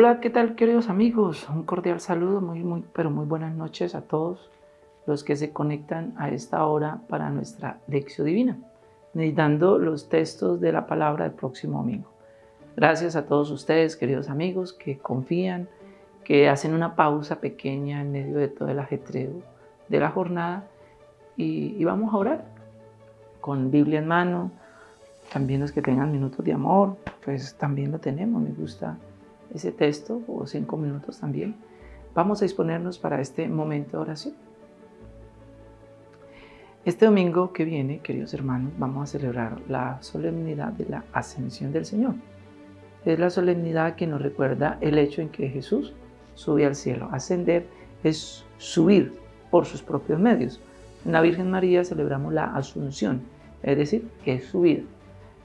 Hola, ¿qué tal queridos amigos? Un cordial saludo, muy, muy, pero muy buenas noches a todos los que se conectan a esta hora para nuestra lección divina, meditando los textos de la palabra del próximo domingo. Gracias a todos ustedes, queridos amigos, que confían, que hacen una pausa pequeña en medio de todo el ajetreo de la jornada y, y vamos a orar con Biblia en mano, también los que tengan minutos de amor, pues también lo tenemos, me gusta ese texto, o cinco minutos también. Vamos a disponernos para este momento de oración. Este domingo que viene, queridos hermanos, vamos a celebrar la solemnidad de la ascensión del Señor. Es la solemnidad que nos recuerda el hecho en que Jesús sube al cielo. Ascender es subir por sus propios medios. En la Virgen María celebramos la asunción, es decir, que es subir.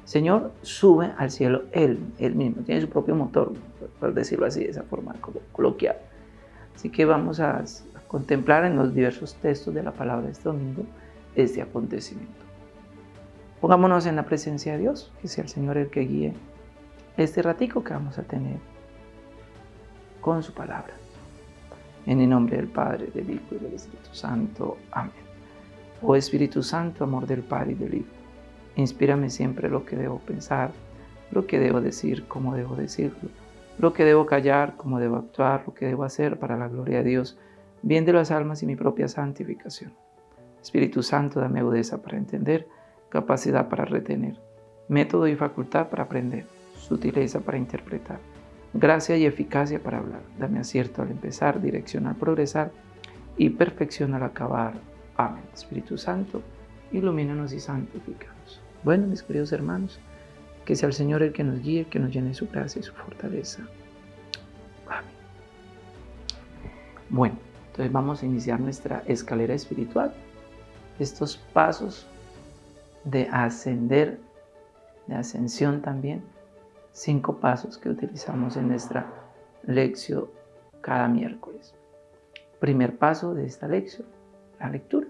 Señor sube al cielo Él, Él mismo, tiene su propio motor, por decirlo así, de esa forma coloquial. Así que vamos a, contemplar en los diversos textos de la palabra de este domingo este acontecimiento. Pongámonos en la presencia de Dios, que sea el Señor el que guíe este ratico que vamos a tener con su palabra. En el nombre del Padre, del Hijo y del Espíritu Santo. Amén. Oh Espíritu Santo, amor del Padre y del Hijo Inspírame siempre lo que debo pensar, lo que debo decir, cómo debo decirlo, lo que debo callar, cómo debo actuar, lo que debo hacer para la gloria de Dios, bien de las almas y mi propia santificación. Espíritu Santo, dame agudeza para entender, capacidad para retener, método y facultad para aprender, sutileza para interpretar, gracia y eficacia para hablar. Dame acierto al empezar, dirección al progresar y perfección al acabar. Amén. Espíritu Santo, ilumínanos y santificanos. Bueno, mis queridos hermanos, que sea el Señor el que nos guíe, que nos llene su gracia y su fortaleza. Amén. Bueno, entonces vamos a iniciar nuestra escalera espiritual. Estos pasos de ascender, de ascensión también, cinco pasos que utilizamos en nuestra lección cada miércoles. Primer paso de esta lección, la lectura.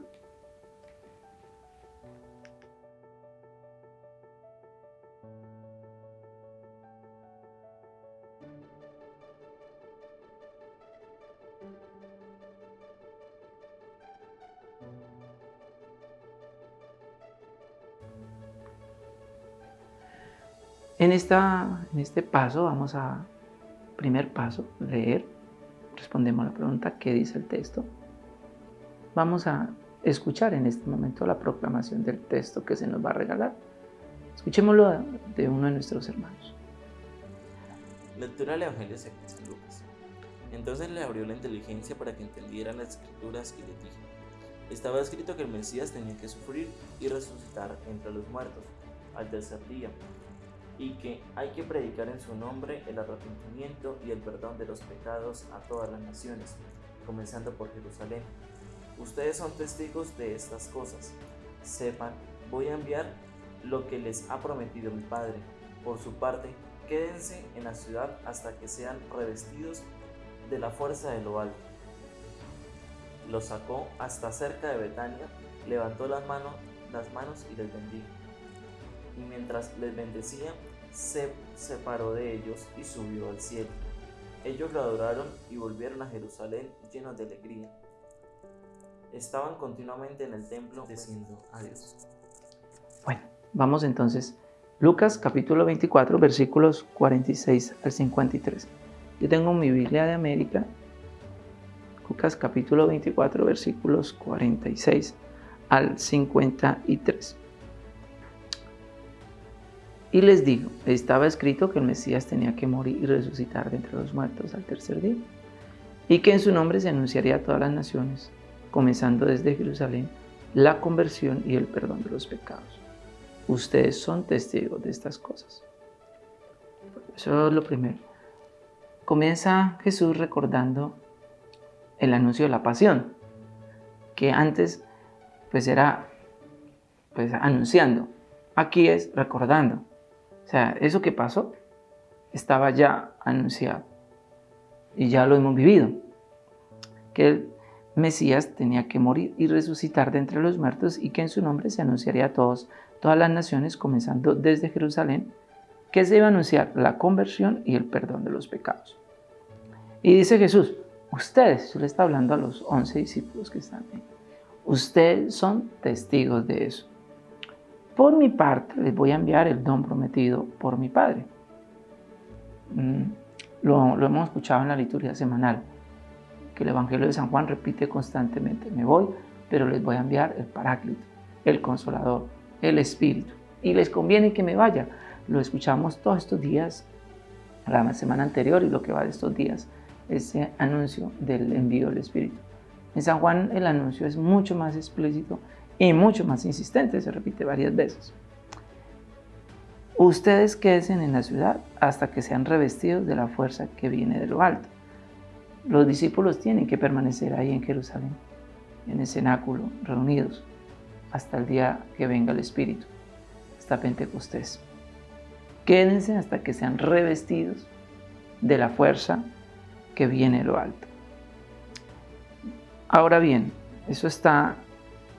En, esta, en este paso vamos a, primer paso, leer, respondemos a la pregunta, ¿qué dice el texto? Vamos a escuchar en este momento la proclamación del texto que se nos va a regalar. Escuchémoslo de uno de nuestros hermanos. Lectura del Evangelio según San Lucas. Entonces le abrió la inteligencia para que entendiera las escrituras y le dijo, estaba escrito que el Mesías tenía que sufrir y resucitar entre los muertos al tercer día y que hay que predicar en su nombre el arrepentimiento y el perdón de los pecados a todas las naciones, comenzando por Jerusalén. Ustedes son testigos de estas cosas. Sepan, voy a enviar lo que les ha prometido mi Padre. Por su parte, quédense en la ciudad hasta que sean revestidos de la fuerza de lo alto. Los sacó hasta cerca de Betania, levantó las manos, las manos y les bendijo y mientras les bendecía, se separó de ellos y subió al cielo. Ellos lo adoraron y volvieron a Jerusalén llenos de alegría. Estaban continuamente en el templo diciendo adiós. Bueno, vamos entonces. Lucas capítulo 24 versículos 46 al 53. Yo tengo mi Biblia de América. Lucas capítulo 24 versículos 46 al 53. Y les dijo, estaba escrito que el Mesías tenía que morir y resucitar de entre los muertos al tercer día, y que en su nombre se anunciaría a todas las naciones, comenzando desde Jerusalén, la conversión y el perdón de los pecados. Ustedes son testigos de estas cosas. Eso es lo primero. Comienza Jesús recordando el anuncio de la pasión, que antes pues era pues anunciando, aquí es recordando. O sea, eso que pasó estaba ya anunciado y ya lo hemos vivido. Que el Mesías tenía que morir y resucitar de entre los muertos y que en su nombre se anunciaría a todos, todas las naciones, comenzando desde Jerusalén, que se iba a anunciar la conversión y el perdón de los pecados. Y dice Jesús, ustedes, yo le está hablando a los once discípulos que están ahí, ustedes son testigos de eso. Por mi parte, les voy a enviar el don prometido por mi Padre. Mm, lo, lo hemos escuchado en la liturgia semanal, que el Evangelio de San Juan repite constantemente, me voy, pero les voy a enviar el Paráclito, el Consolador, el Espíritu. Y les conviene que me vaya. Lo escuchamos todos estos días, la semana anterior y lo que va de estos días, ese anuncio del envío del Espíritu. En San Juan el anuncio es mucho más explícito y mucho más insistente, se repite varias veces. Ustedes queden en la ciudad hasta que sean revestidos de la fuerza que viene de lo alto. Los discípulos tienen que permanecer ahí en Jerusalén, en el cenáculo, reunidos, hasta el día que venga el Espíritu, hasta Pentecostés. Quédense hasta que sean revestidos de la fuerza que viene de lo alto. Ahora bien, eso está,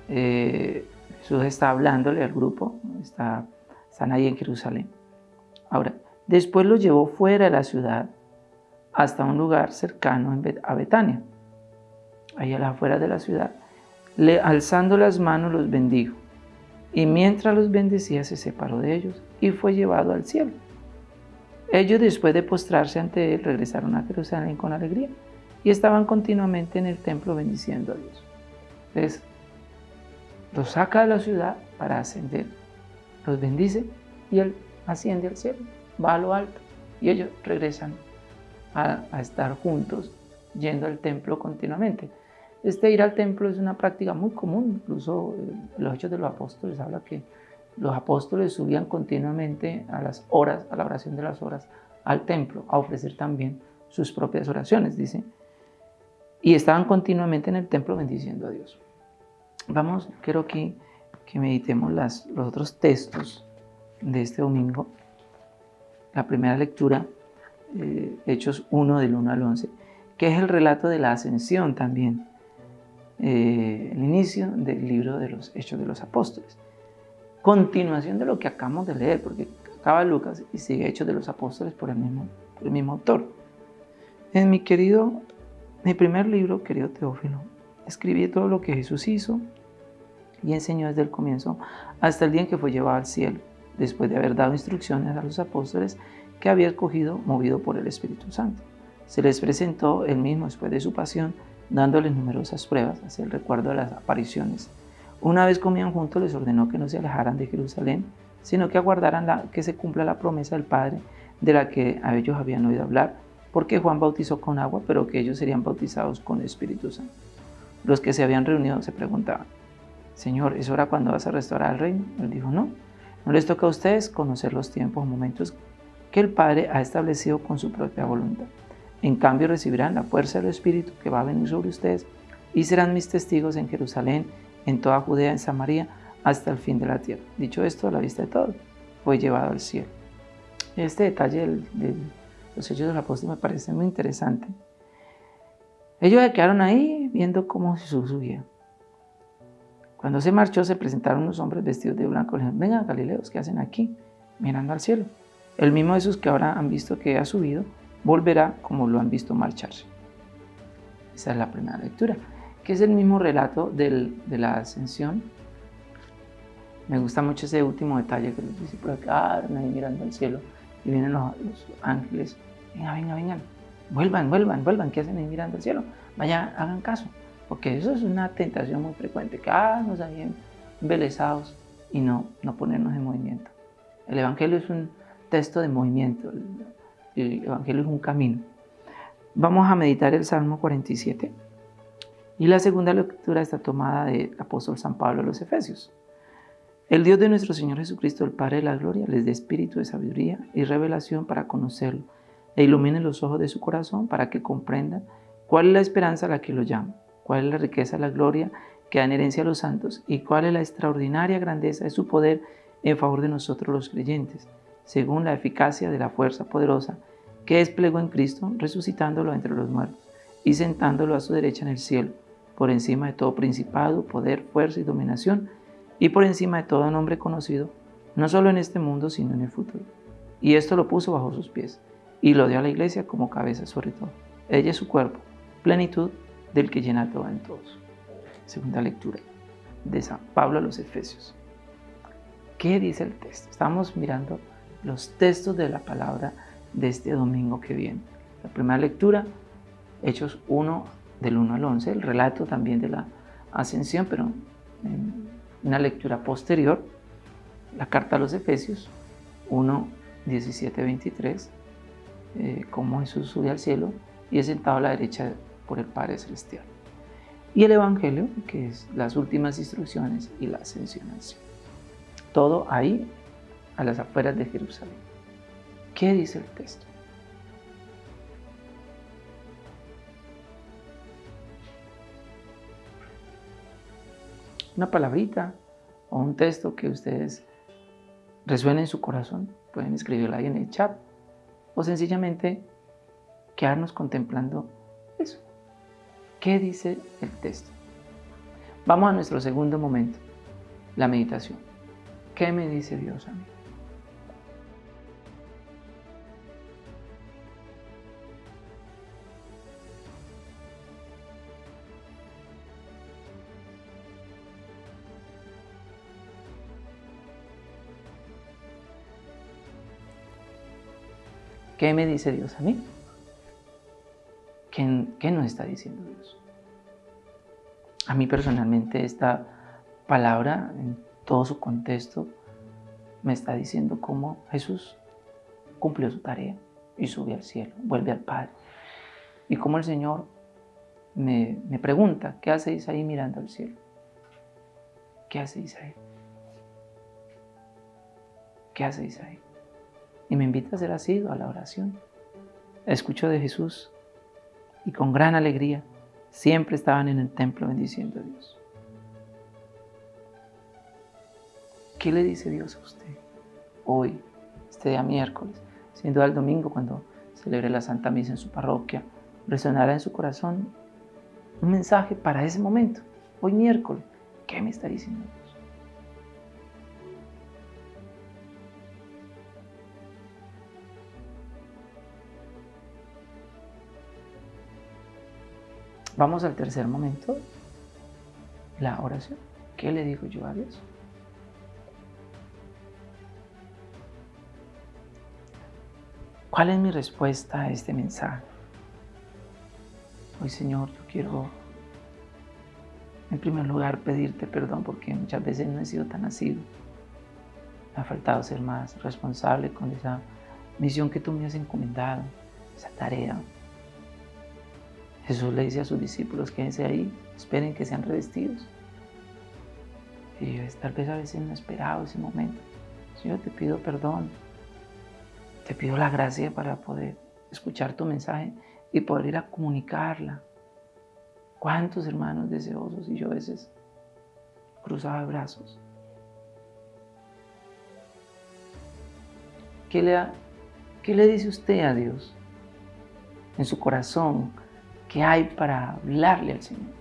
eh, Jesús está hablándole al grupo, está, están ahí en Jerusalén. Ahora, después los llevó fuera de la ciudad hasta un lugar cercano a Betania, ahí a las afueras de la ciudad. Le, alzando las manos los bendijo, y mientras los bendecía se separó de ellos y fue llevado al cielo. Ellos después de postrarse ante él regresaron a Jerusalén con alegría y estaban continuamente en el templo bendiciendo a Dios. Entonces, los saca de la ciudad para ascender, los bendice y él asciende al cielo, va a lo alto y ellos regresan a, estar juntos yendo al templo continuamente. Este ir al templo es una práctica muy común, incluso eh, los Hechos de los Apóstoles habla que los apóstoles subían continuamente a las horas, a la oración de las horas, al templo, a ofrecer también sus propias oraciones, dice. Y estaban continuamente en el templo bendiciendo a Dios. Vamos, quiero que, que meditemos las, los otros textos de este domingo. La primera lectura eh, Hechos 1 del 1 al 11, que es el relato de la ascensión también, eh, el inicio del libro de los Hechos de los Apóstoles. Continuación de lo que acabamos de leer, porque acaba Lucas y sigue Hechos de los Apóstoles por el mismo, el mismo autor. En mi querido, mi primer libro, querido Teófilo, escribí todo lo que Jesús hizo y enseñó desde el comienzo hasta el día en que fue llevado al cielo, después de haber dado instrucciones a los apóstoles que había escogido movido por el Espíritu Santo. Se les presentó él mismo después de su pasión, dándoles numerosas pruebas hacia el recuerdo de las apariciones. Una vez comían juntos, les ordenó que no se alejaran de Jerusalén, sino que aguardaran la, que se cumpla la promesa del Padre de la que a ellos habían oído hablar, porque Juan bautizó con agua, pero que ellos serían bautizados con el Espíritu Santo. Los que se habían reunido se preguntaban, Señor, ¿es hora cuando vas a restaurar el reino? Él dijo, no, no les toca a ustedes conocer los tiempos o momentos que el Padre ha establecido con su propia voluntad. En cambio recibirán la fuerza del Espíritu que va a venir sobre ustedes y serán mis testigos en Jerusalén, en toda Judea, en Samaria, hasta el fin de la tierra. Dicho esto, a la vista de todos, fue llevado al cielo. Este detalle de los hechos del apóstol me parece muy interesante. Ellos se quedaron ahí viendo cómo Jesús subía. Cuando se marchó, se presentaron unos hombres vestidos de blanco. Le dijeron, vengan, Galileos, ¿qué hacen aquí? Mirando al cielo. El mismo Jesús que ahora han visto que ha subido, volverá como lo han visto marcharse. Esa es la primera lectura, que es el mismo relato de la ascensión. Me gusta mucho ese último detalle que los discípulos quedaron ahí mirando al cielo y vienen los, ángeles. Venga, venga, vengan, vuelvan, vuelvan, vuelvan. ¿Qué hacen ahí mirando al cielo? Vaya, hagan caso, porque eso es una tentación muy frecuente, que ah, nos ahí embelesados y no, no ponernos en movimiento. El Evangelio es un, texto de movimiento. El Evangelio es un camino. Vamos a meditar el Salmo 47. Y la segunda lectura está tomada del apóstol San Pablo a los Efesios. El Dios de nuestro Señor Jesucristo, el Padre de la Gloria, les dé espíritu de sabiduría y revelación para conocerlo, e ilumine los ojos de su corazón para que comprendan cuál es la esperanza a la que lo llama, cuál es la riqueza la gloria que da en herencia a los santos y cuál es la extraordinaria grandeza de su poder en favor de nosotros los creyentes según la eficacia de la fuerza poderosa que desplegó en Cristo, resucitándolo entre los muertos y sentándolo a su derecha en el cielo, por encima de todo principado, poder, fuerza y dominación, y por encima de todo nombre conocido, no solo en este mundo, sino en el futuro. Y esto lo puso bajo sus pies, y lo dio a la iglesia como cabeza sobre todo. Ella es su cuerpo, plenitud del que llena todo en todos. Segunda lectura de San Pablo a los Efesios. ¿Qué dice el texto? Estamos mirando los textos de la palabra de este domingo que viene. La primera lectura, Hechos 1 del 1 al 11, el relato también de la ascensión, pero en una lectura posterior, la carta a los Efesios 1, 17, 23, como Jesús sube al cielo y es sentado a la derecha por el Padre Celestial. Y el Evangelio, que es las últimas instrucciones y la ascensión al cielo. Todo ahí, a las afueras de Jerusalén. ¿Qué dice el texto? Una palabrita o un texto que ustedes resuene en su corazón, pueden escribirlo ahí en el chat o sencillamente quedarnos contemplando eso. ¿Qué dice el texto? Vamos a nuestro segundo momento, la meditación. ¿Qué me dice Dios a mí? ¿Qué me dice Dios a mí? ¿Qué, ¿Qué, nos está diciendo Dios? A mí personalmente esta palabra en todo su contexto me está diciendo cómo Jesús cumplió su tarea y sube al cielo, vuelve al Padre. Y cómo el Señor me, me pregunta, ¿qué hacéis ahí mirando al cielo? ¿Qué hacéis ahí? ¿Qué hacéis ahí? Y me invita a ser así a la oración. Escucho de Jesús y con gran alegría siempre estaban en el templo bendiciendo a Dios. ¿Qué le dice Dios a usted hoy, este día miércoles? Sin duda el domingo cuando celebre la Santa Misa en su parroquia, resonará en su corazón un mensaje para ese momento. Hoy miércoles, ¿qué me está diciendo Vamos al tercer momento, la oración. ¿Qué le digo yo a Dios? ¿Cuál es mi respuesta a este mensaje? Hoy, Señor, yo quiero, en primer lugar, pedirte perdón porque muchas veces no he sido tan asido. Me ha faltado ser más responsable con esa misión que tú me has encomendado, esa tarea Jesús le dice a sus discípulos, quédense ahí, esperen que sean revestidos. Y tal vez a veces no he esperado ese momento. Señor, te pido perdón. Te pido la gracia para poder escuchar tu mensaje y poder ir a comunicarla. ¿Cuántos hermanos deseosos y yo a veces cruzaba brazos? ¿Qué le, ¿Qué le dice usted a Dios en su corazón? ¿Qué hay para hablarle al Señor?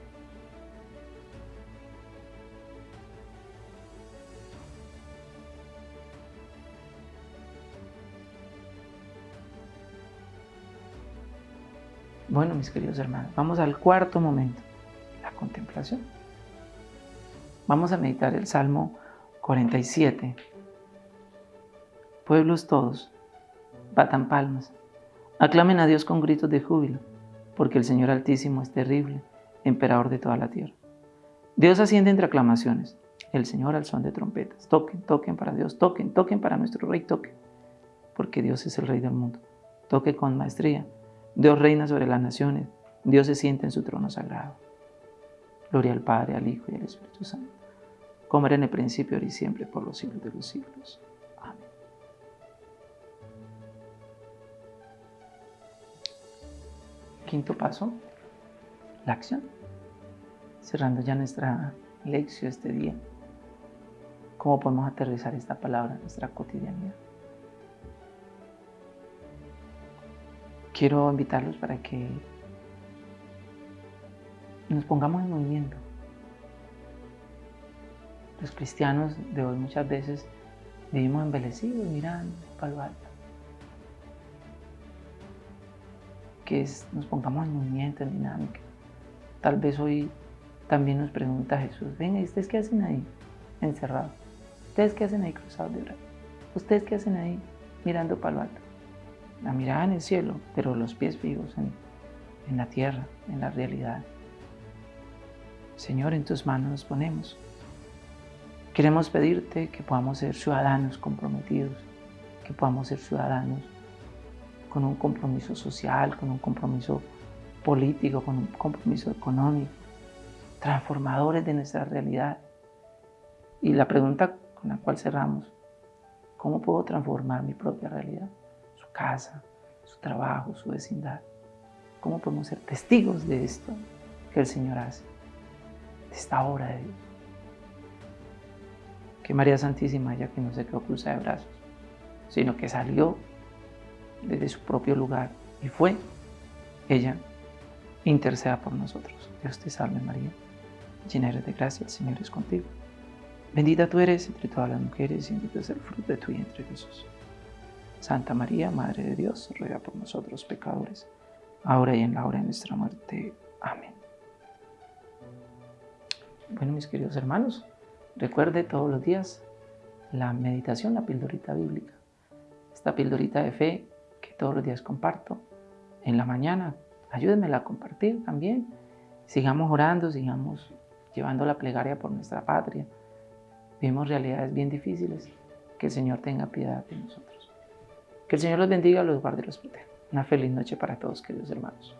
Bueno, mis queridos hermanos, vamos al cuarto momento, la contemplación. Vamos a meditar el Salmo 47. Pueblos todos, batan palmas, aclamen a Dios con gritos de júbilo porque el Señor Altísimo es terrible, emperador de toda la tierra. Dios asciende entre aclamaciones, el Señor al son de trompetas. Toquen, toquen para Dios, toquen, toquen para nuestro Rey, toquen, porque Dios es el Rey del mundo. Toque con maestría. Dios reina sobre las naciones, Dios se siente en su trono sagrado. Gloria al Padre, al Hijo y al Espíritu Santo, como era en el principio, ahora y siempre, por los siglos de los siglos. Quinto paso, la acción. Cerrando ya nuestra lección este día. ¿Cómo podemos aterrizar esta palabra en nuestra cotidianidad? Quiero invitarlos para que nos pongamos en movimiento. Los cristianos de hoy muchas veces vivimos embelecidos mirando para nos pongamos en movimiento, en dinámica. Tal vez hoy también nos pregunta Jesús, venga, ¿y ustedes qué hacen ahí encerrados? ¿Ustedes qué hacen ahí cruzados de brazos? ¿Ustedes qué hacen ahí mirando para lo alto? La mirada en el cielo, pero los pies fijos en la tierra, en la realidad. Señor, en tus manos nos ponemos. Queremos pedirte que podamos ser ciudadanos comprometidos, que podamos ser ciudadanos con un compromiso social, con un compromiso político, con un compromiso económico, transformadores de nuestra realidad. Y la pregunta con la cual cerramos, ¿cómo puedo transformar mi propia realidad? Su casa, su trabajo, su vecindad. ¿Cómo podemos ser testigos de esto que el Señor hace? De esta obra de Dios. Que María Santísima, ya que no se quedó cruzada de brazos, sino que salió desde su propio lugar y fue ella interceda por nosotros. Dios te salve María, llena eres de gracia, el Señor es contigo. Bendita tú eres entre todas las mujeres y bendito es el fruto de tu vientre Jesús. Santa María, Madre de Dios, ruega por nosotros pecadores, ahora y en la hora de nuestra muerte. Amén. Bueno, mis queridos hermanos, recuerde todos los días la meditación, la pildorita bíblica. Esta pildorita de fe todos los días comparto en la mañana. Ayúdenmela a compartir también. Sigamos orando, sigamos llevando la plegaria por nuestra patria. Vivimos realidades bien difíciles. Que el Señor tenga piedad de nosotros. Que el Señor los bendiga, los guarde y los proteja. Una feliz noche para todos, queridos hermanos.